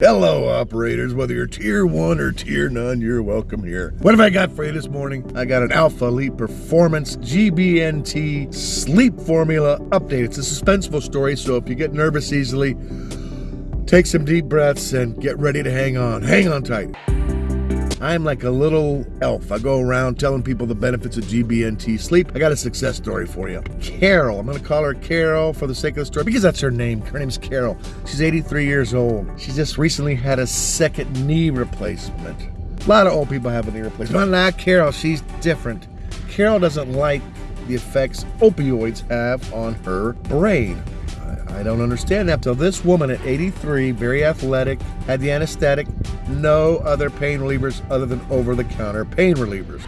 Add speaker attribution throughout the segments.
Speaker 1: Hello, operators. Whether you're tier one or tier none, you're welcome here. What have I got for you this morning? I got an Alpha Elite Performance GBNT sleep formula update. It's a suspenseful story, so if you get nervous easily, take some deep breaths and get ready to hang on. Hang on tight. I'm like a little elf. I go around telling people the benefits of GBNT sleep. I got a success story for you. Carol, I'm to call her Carol for the sake of the story because that's her name. Her name's Carol. She's 83 years old. She just recently had a second knee replacement. A lot of old people have a knee replacement. But not Carol. She's different. Carol doesn't like the effects opioids have on her brain. I don't understand that. So this woman at 83, very athletic, had the anesthetic, no other pain relievers other than over-the-counter pain relievers.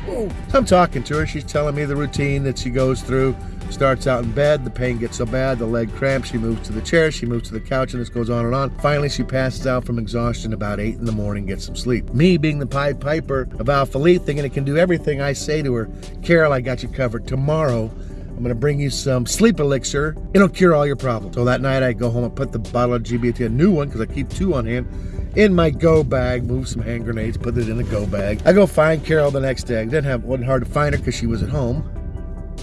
Speaker 1: I'm talking to her. She's telling me the routine that she goes through. Starts out in bed, the pain gets so bad, the leg cramps, she moves to the chair, she moves to the couch, and this goes on and on. Finally, she passes out from exhaustion about 8 in the morning, gets some sleep. Me, being the Pied Piper of Alpha Elite, thinking it can do everything, I say to her, Carol, I got you covered. Tomorrow, I'm gonna bring you some sleep elixir. It'll cure all your problems. So that night I go home and put the bottle of GBNT, a new one, because I keep two on hand, in my go bag, move some hand grenades, put it in the go bag. I go find Carol the next day. I didn't have, wasn't hard to find her because she was at home.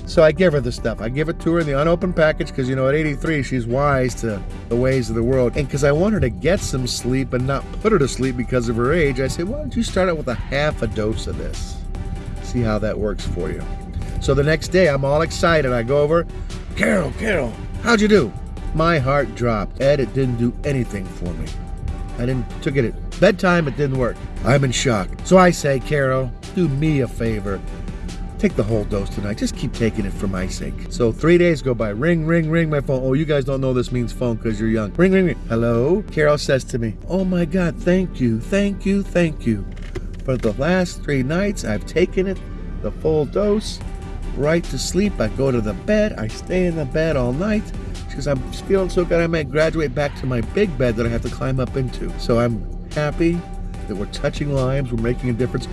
Speaker 1: So I give her the stuff. I give it to her in the unopened package because, you know, at 83, she's wise to the ways of the world. And because I want her to get some sleep and not put her to sleep because of her age, I said, why don't you start out with a half a dose of this? See how that works for you. So the next day, I'm all excited. I go over, Carol, Carol, how'd you do? My heart dropped. Ed, it didn't do anything for me. I didn't took it at bedtime, it didn't work. I'm in shock. So I say, Carol, do me a favor. Take the whole dose tonight. Just keep taking it for my sake. So three days go by. Ring, ring, ring my phone. Oh, you guys don't know this means phone because you're young. Ring, ring, ring. Hello? Carol says to me, Oh my God, thank you, thank you, thank you. For the last three nights, I've taken it, the full dose right to sleep. I go to the bed. I stay in the bed all night because I'm feeling so good. I might graduate back to my big bed that I have to climb up into. So I'm happy that we're touching lives. We're making a difference.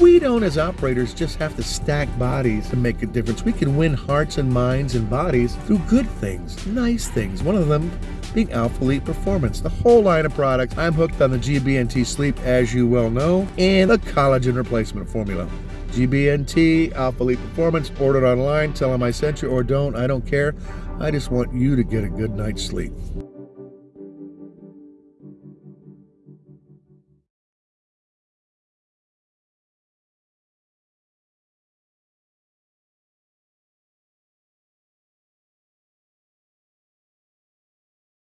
Speaker 1: We don't, as operators, just have to stack bodies to make a difference. We can win hearts and minds and bodies through good things, nice things. One of them being Alpha Elite Performance. The whole line of products. I'm hooked on the GBNT Sleep, as you well know, and the collagen replacement formula. GBNT, Alpha Elite Performance, ordered online, tell them I sent you or don't, I don't care. I just want you to get a good night's sleep.